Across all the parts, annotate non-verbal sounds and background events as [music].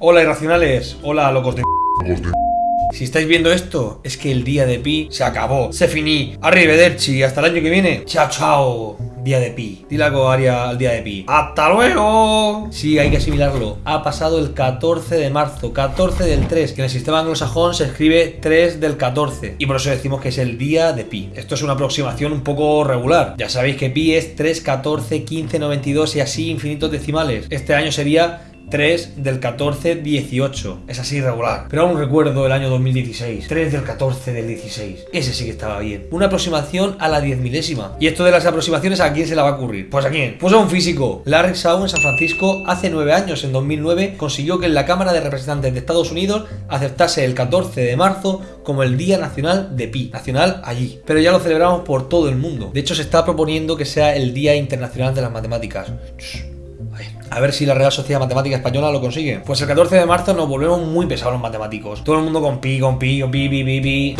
Hola irracionales, hola locos de... Si estáis viendo esto, es que el día de Pi se acabó, se finí. Arrivederci, hasta el año que viene. Chao, chao. Día de Pi. Dile algo, Aria, al día de Pi. ¡Hasta luego! Sí, hay que asimilarlo. Ha pasado el 14 de marzo, 14 del 3, que en el sistema anglosajón se escribe 3 del 14. Y por eso decimos que es el día de Pi. Esto es una aproximación un poco regular. Ya sabéis que Pi es 3, 14, 15, 92 y así infinitos decimales. Este año sería 3 del 14, 18. Es así regular. Pero aún recuerdo el año 2016. 3 del 14 del 16. Ese sí que estaba bien. Una aproximación a la 10 milésima. ¿Y esto de las aproximaciones a quién se la va a ocurrir? Pues a quién? Pues a un físico. Larry Shaw en San Francisco hace 9 años, en 2009, consiguió que en la Cámara de Representantes de Estados Unidos aceptase el 14 de marzo como el Día Nacional de Pi. Nacional allí. Pero ya lo celebramos por todo el mundo. De hecho, se está proponiendo que sea el Día Internacional de las Matemáticas. A ver si la Real Sociedad Matemática Española lo consigue. Pues el 14 de marzo nos volvemos muy pesados los matemáticos. Todo el mundo con pi, con pi, con pi, pi, pi, pi.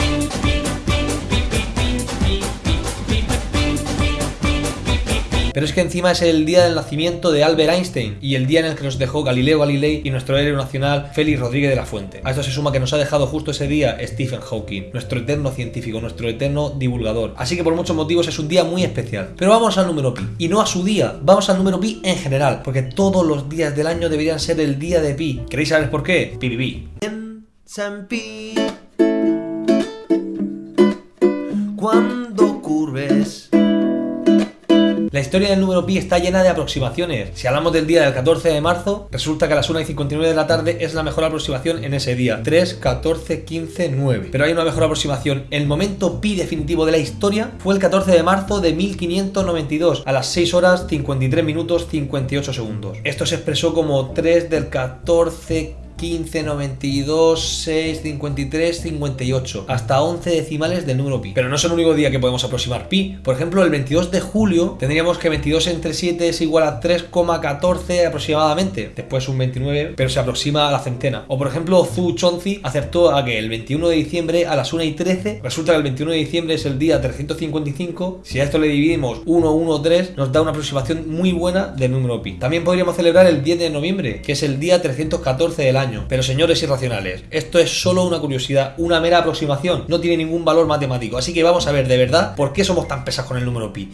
Pero es que encima es el día del nacimiento de Albert Einstein y el día en el que nos dejó Galileo Galilei y nuestro héroe nacional Félix Rodríguez de la Fuente. A esto se suma que nos ha dejado justo ese día Stephen Hawking, nuestro eterno científico, nuestro eterno divulgador. Así que por muchos motivos es un día muy especial. Pero vamos al número pi. Y no a su día, vamos al número pi en general, porque todos los días del año deberían ser el día de pi. ¿Queréis saber por qué? Pi, pi, pi. Cuando curves La historia del número pi está llena de aproximaciones. Si hablamos del día del 14 de marzo, resulta que a las 1 y 59 de la tarde es la mejor aproximación en ese día. 3, 14, 15, 9. Pero hay una mejor aproximación. El momento pi definitivo de la historia fue el 14 de marzo de 1592, a las 6 horas 53 minutos 58 segundos. Esto se expresó como 3 del 14 15, 92, 6, 53, 58, hasta 11 decimales del número pi. Pero no es el único día que podemos aproximar pi. Por ejemplo, el 22 de julio tendríamos que 22 entre 7 es igual a 3,14 aproximadamente. Después un 29, pero se aproxima a la centena. O por ejemplo, Zhu Chonzi acertó a que el 21 de diciembre a las 1 y 13, resulta que el 21 de diciembre es el día 355. Si a esto le dividimos 1, 1, 3, nos da una aproximación muy buena del número pi. También podríamos celebrar el 10 de noviembre, que es el día 314 del año. Pero señores irracionales, esto es solo una curiosidad, una mera aproximación, no tiene ningún valor matemático. Así que vamos a ver de verdad por qué somos tan pesados con el número pi.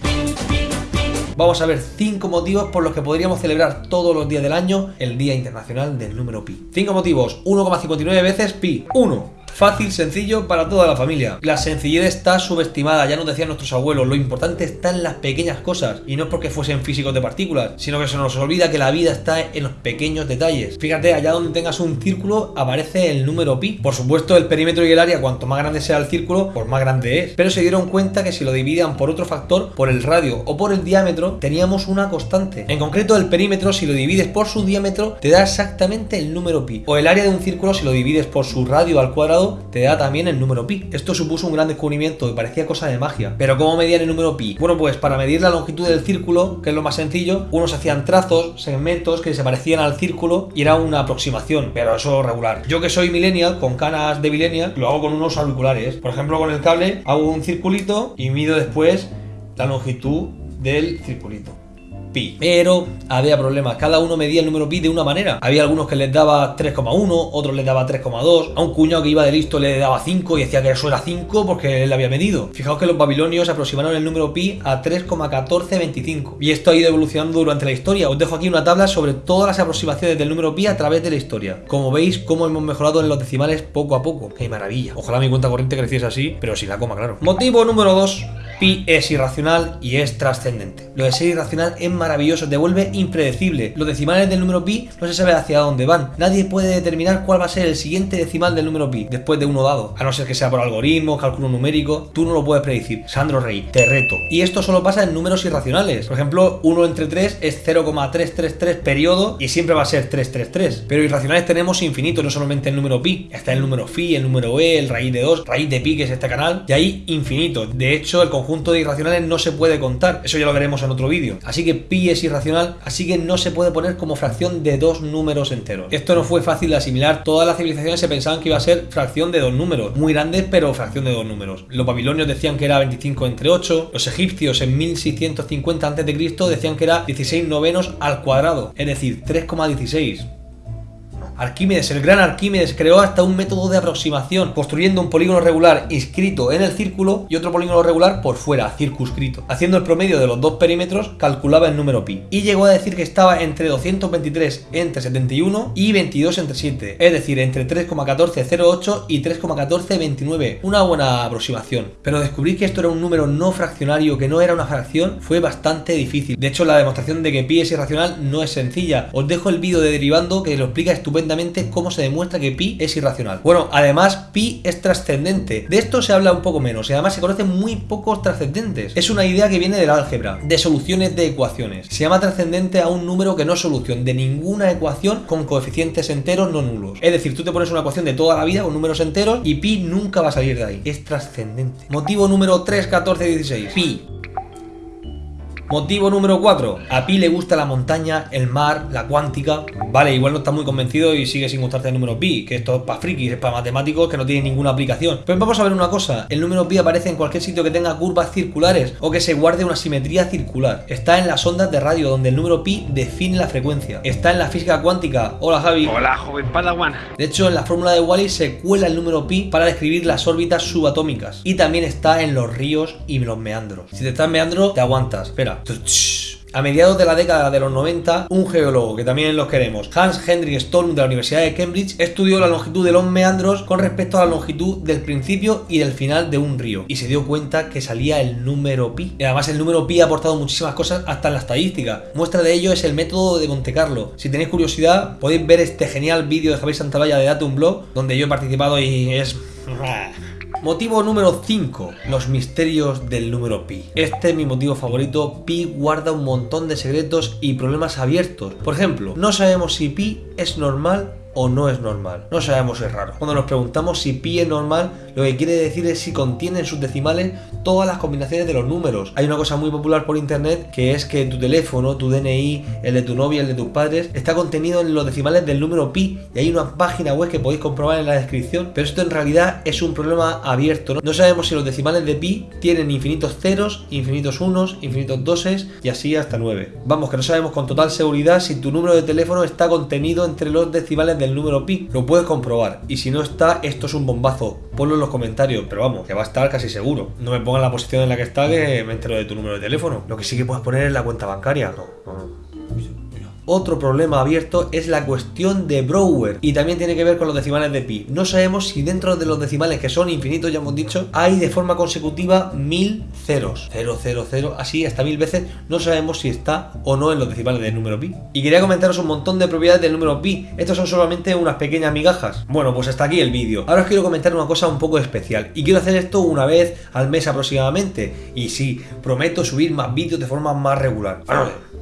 Vamos a ver 5 motivos por los que podríamos celebrar todos los días del año el Día Internacional del Número Pi. 5 motivos, 1,59 veces pi. 1. Fácil, sencillo para toda la familia. La sencillez está subestimada, ya nos decían nuestros abuelos, lo importante está en las pequeñas cosas, y no es porque fuesen físicos de partículas, sino que se nos olvida que la vida está en los pequeños detalles. Fíjate, allá donde tengas un círculo aparece el número pi. Por supuesto, el perímetro y el área, cuanto más grande sea el círculo, pues más grande es. Pero se dieron cuenta que si lo dividían por otro factor, por el radio o por el diámetro, teníamos una constante. En concreto, el perímetro, si lo divides por su diámetro, te da exactamente el número pi. O el área de un círculo, si lo divides por su radio al cuadrado, te da también el número pi. Esto supuso un gran descubrimiento y parecía cosa de magia. Pero ¿cómo medían el número pi? Bueno, pues para medir la longitud del círculo, que es lo más sencillo, unos hacían trazos, segmentos que se parecían al círculo y era una aproximación, pero eso regular. Yo que soy millennial, con canas de millennial, lo hago con unos auriculares. Por ejemplo, con el cable hago un circulito y mido después la longitud del circulito Pero había problemas, cada uno medía el número pi de una manera. Había algunos que les daba 3,1, otros les daba 3,2. A un cuñado que iba de listo le daba 5 y decía que eso era 5 porque él había medido. Fijaos que los babilonios aproximaron el número pi a 3,1425. Y esto ha ido evolucionando durante la historia. Os dejo aquí una tabla sobre todas las aproximaciones del número pi a través de la historia. Como veis, cómo hemos mejorado en los decimales poco a poco. ¡Qué maravilla! Ojalá mi cuenta corriente creciese así, pero sin la coma, claro. Motivo número 2. Pi es irracional y es trascendente. Lo de ser irracional es maravilloso, te vuelve impredecible. Los decimales del número pi no se sabe hacia dónde van. Nadie puede determinar cuál va a ser el siguiente decimal del número pi después de uno dado. A no ser que sea por algoritmo, cálculo numérico, tú no lo puedes predecir. Sandro Rey, te reto. Y esto solo pasa en números irracionales. Por ejemplo, 1 entre 3 es 0,333 periodo y siempre va a ser 333. Pero irracionales tenemos infinito, no solamente el número pi. Está el número phi, el número e, el raíz de 2, raíz de pi, que es este canal. Y ahí infinito. De hecho, el conjunto de irracionales no se puede contar. Eso ya lo veremos en otro vídeo. Así que es irracional, así que no se puede poner como fracción de dos números enteros. Esto no fue fácil de asimilar. Todas las civilizaciones se pensaban que iba a ser fracción de dos números. Muy grandes, pero fracción de dos números. Los babilonios decían que era 25 entre 8. Los egipcios en 1650 a.C. decían que era 16 novenos al cuadrado. Es decir, 3,16. Arquímedes, el gran Arquímedes, creó hasta un método de aproximación, construyendo un polígono regular inscrito en el círculo y otro polígono regular por fuera, circunscrito. Haciendo el promedio de los dos perímetros, calculaba el número pi. Y llegó a decir que estaba entre 223 entre 71 y 22 entre 7, es decir, entre 3,1408 y 3,1429. Una buena aproximación. Pero descubrir que esto era un número no fraccionario, que no era una fracción, fue bastante difícil. De hecho, la demostración de que pi es irracional no es sencilla. Os dejo el vídeo de derivando que lo explica estupendamente cómo se demuestra que pi es irracional. Bueno, además, pi es trascendente. De esto se habla un poco menos y además se conocen muy pocos trascendentes. Es una idea que viene del álgebra, de soluciones de ecuaciones. Se llama trascendente a un número que no es solución de ninguna ecuación con coeficientes enteros no nulos. Es decir, tú te pones una ecuación de toda la vida con números enteros y pi nunca va a salir de ahí. Es trascendente. Motivo número 3, 14, 16. Pi Motivo número 4. A Pi le gusta la montaña, el mar, la cuántica. Vale, igual no está muy convencido y sigue sin gustarte el número pi, que esto es para frikis, es para matemáticos que no tiene ninguna aplicación. Pues vamos a ver una cosa. El número pi aparece en cualquier sitio que tenga curvas circulares o que se guarde una simetría circular. Está en las ondas de radio, donde el número pi define la frecuencia. Está en la física cuántica. Hola, Javi. Hola, joven Padawan. De hecho, en la fórmula de Wally se cuela el número pi para describir las órbitas subatómicas. Y también está en los ríos y los meandros. Si te estás meandro, te aguantas. Espera. A mediados de la década de los 90, un geólogo que también los queremos, Hans Hendrik Stolm de la Universidad de Cambridge, estudió la longitud de los meandros con respecto a la longitud del principio y del final de un río y se dio cuenta que salía el número pi. Y además el número pi ha aportado muchísimas cosas hasta en la estadística. Muestra de ello es el método de Monte Carlo. Si tenéis curiosidad, podéis ver este genial vídeo de Javier Santalaya de Datum Blog, donde yo he participado y es... [laughs] Motivo número 5. Los misterios del número pi. Este es mi motivo favorito. Pi guarda un montón de secretos y problemas abiertos. Por ejemplo, no sabemos si pi es normal o no es normal. No sabemos si es raro. Cuando nos preguntamos si pi es normal, lo que quiere decir es si contiene en sus decimales todas las combinaciones de los números. Hay una cosa muy popular por internet que es que tu teléfono, tu DNI, el de tu novia, el de tus padres, está contenido en los decimales del número pi. Y hay una página web que podéis comprobar en la descripción. Pero esto en realidad es un problema abierto. No, sabemos si los decimales de pi tienen infinitos ceros, infinitos unos, infinitos doses y así hasta 9. Vamos, que no sabemos con total seguridad si tu número de teléfono está contenido entre los decimales de el número pi, lo puedes comprobar. Y si no está, esto es un bombazo. Ponlo en los comentarios, pero vamos, que va a estar casi seguro. No me pongas la posición en la que está que me entero de tu número de teléfono. Lo que sí que puedes poner es la cuenta bancaria. No, no, no. Otro problema abierto es la cuestión de Brouwer y también tiene que ver con los decimales de pi. No sabemos si dentro de los decimales que son infinitos, ya hemos dicho, hay de forma consecutiva mil ceros. 0, 0, 0, así hasta mil veces. No sabemos si está o no en los decimales del número pi. Y quería comentaros un montón de propiedades del número pi. Estos son solamente unas pequeñas migajas. Bueno, pues hasta aquí el vídeo. Ahora os quiero comentar una cosa un poco especial. Y quiero hacer esto una vez al mes aproximadamente. Y sí, prometo subir más vídeos de forma más regular.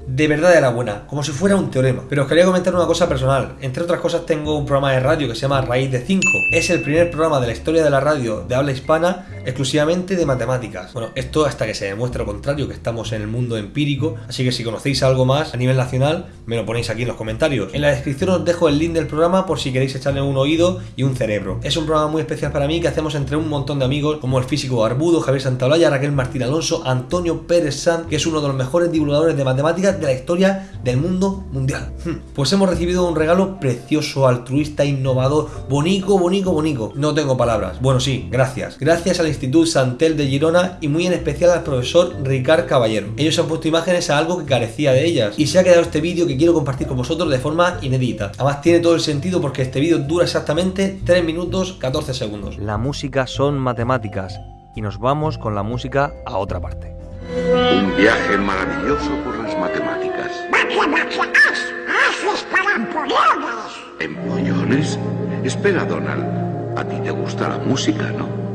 de verdad era buena, como si fuera un teorema. Pero os quería comentar una cosa personal. Entre otras cosas tengo un programa de radio que se llama Raíz de 5. Es el primer programa de la historia de la radio de habla hispana exclusivamente de matemáticas. Bueno, esto hasta que se demuestre lo contrario, que estamos en el mundo empírico. Así que si conocéis algo más a nivel nacional, me lo ponéis aquí en los comentarios. En la descripción os dejo el link del programa por si queréis echarle un oído y un cerebro. Es un programa muy especial para mí que hacemos entre un montón de amigos como el físico Barbudo, Javier Santaolalla, Raquel Martín Alonso, Antonio Pérez Sanz, que es uno de los mejores divulgadores de matemáticas de la historia del mundo mundial. Hmm. Pues hemos recibido un regalo precioso, altruista, innovador, bonito, bonito, bonito. No tengo palabras. Bueno, sí, gracias. Gracias al Instituto Santel de Girona y muy en especial al profesor Ricard Caballero. Ellos han puesto imágenes a algo que carecía de ellas y se ha quedado este vídeo que quiero compartir con vosotros de forma inédita. Además tiene todo el sentido porque este vídeo dura exactamente 3 minutos 14 segundos. La música son matemáticas y nos vamos con la música a otra parte. Un viaje maravilloso por las matemáticas. ¡Matemáticas! ¡Haces para empollones! ¿Empollones? Espera, Donald. A ti te gusta la música, ¿no?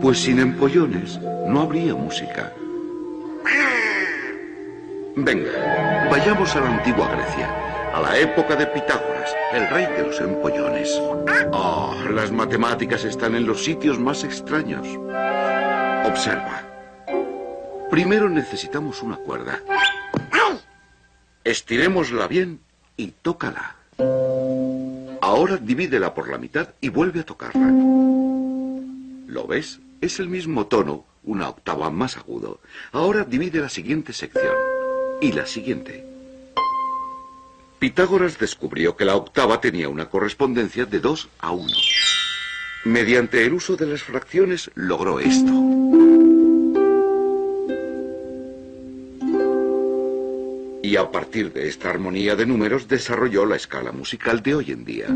Pues sin empollones no habría música. Venga, vayamos a la antigua Grecia, a la época de Pitágoras, el rey de los empollones. Oh, las matemáticas están en los sitios más extraños. Observa. Primero necesitamos una cuerda. Estirémosla bien y tócala. Ahora divídela por la mitad y vuelve a tocarla. ¿Lo ves? Es el mismo tono, una octava más agudo. Ahora divide la siguiente sección. Y la siguiente. Pitágoras descubrió que la octava tenía una correspondencia de 2 a 1. Mediante el uso de las fracciones logró esto. Y a partir de esta armonía de números desarrolló la escala musical de hoy en día.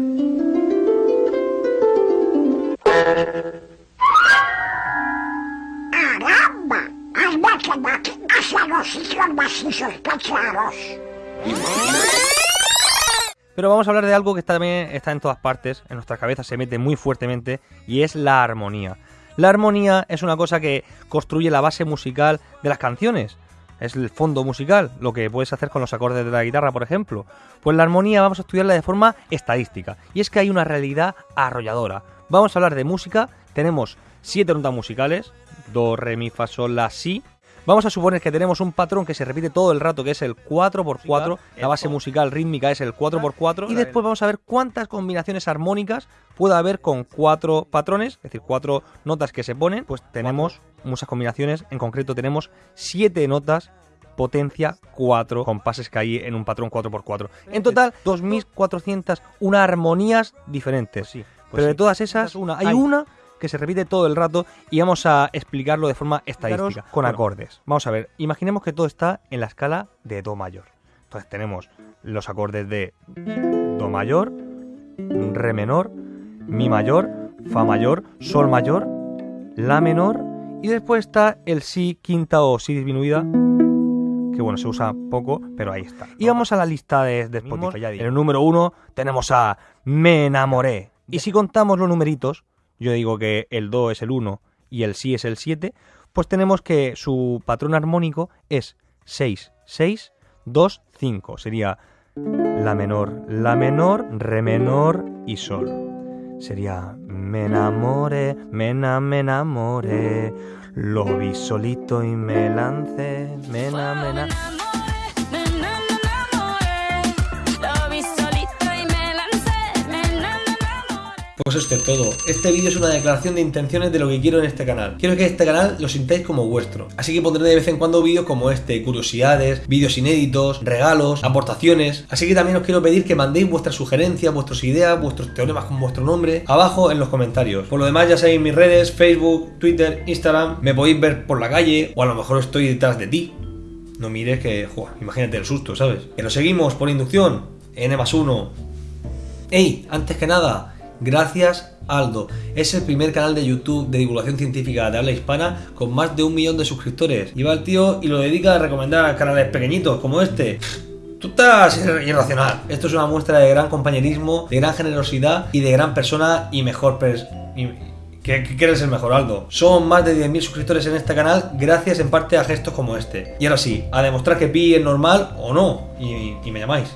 Pero vamos a hablar de algo que también está en todas partes, en nuestras cabezas se mete muy fuertemente, y es la armonía. La armonía es una cosa que construye la base musical de las canciones. Es el fondo musical, lo que puedes hacer con los acordes de la guitarra, por ejemplo. Pues la armonía vamos a estudiarla de forma estadística. Y es que hay una realidad arrolladora. Vamos a hablar de música. Tenemos siete notas musicales. Do, re, mi, fa, sol, la, si. Vamos a suponer que tenemos un patrón que se repite todo el rato, que es el 4x4. La base musical rítmica es el 4x4. Y después vamos a ver cuántas combinaciones armónicas puede haber con cuatro patrones, es decir, cuatro notas que se ponen. Pues tenemos muchas combinaciones. En concreto tenemos siete notas potencia 4 compases que hay en un patrón 4x4. En total, 2.401 armonías diferentes. Pero de todas esas, una, hay una que se repite todo el rato y vamos a explicarlo de forma estadística, con acordes. Vamos a ver, imaginemos que todo está en la escala de Do mayor. Entonces tenemos los acordes de Do mayor, Re menor, Mi mayor, Fa mayor, Sol mayor, La menor y después está el Si quinta o Si disminuida que bueno, se usa poco, pero ahí está. Y vamos a la lista de, de Spotify. En el número uno tenemos a Me enamoré. Y si contamos los numeritos, yo digo que el Do es el 1 y el Si es el 7, pues tenemos que su patrón armónico es 6, 6, 2, 5. Sería La menor, La menor, Re menor y Sol. Sería Me enamoré, me, ena- me enamoré, lo vi solito y me lancé, me ena- Pues esto es todo. Este vídeo es una declaración de intenciones de lo que quiero en este canal. Quiero que este canal lo sintáis como vuestro. Así que pondré de vez en cuando vídeos como este, curiosidades, vídeos inéditos, regalos, aportaciones. Así que también os quiero pedir que mandéis vuestras sugerencias, vuestras ideas, vuestros teoremas con vuestro nombre abajo en los comentarios. Por lo demás ya sabéis mis redes, Facebook, Twitter, Instagram. Me podéis ver por la calle o a lo mejor estoy detrás de ti. No mires que, imagínate el susto, ¿sabes? Que lo seguimos por inducción. N más 1. ¡Ey! Antes que nada, gracias Aldo. Es el primer canal de YouTube de divulgación científica de habla hispana con más de un millón de suscriptores. Y va el tío y lo dedica a recomendar canales pequeñitos como este. Tú estás irracional. Esto es una muestra de gran compañerismo, de gran generosidad y de gran persona y mejor pers y- que, que eres el mejor Aldo. Son más de 10.000 suscriptores en este canal gracias en parte a gestos como este. Y ahora sí, a demostrar que Pi es normal o no. Y me llamáis.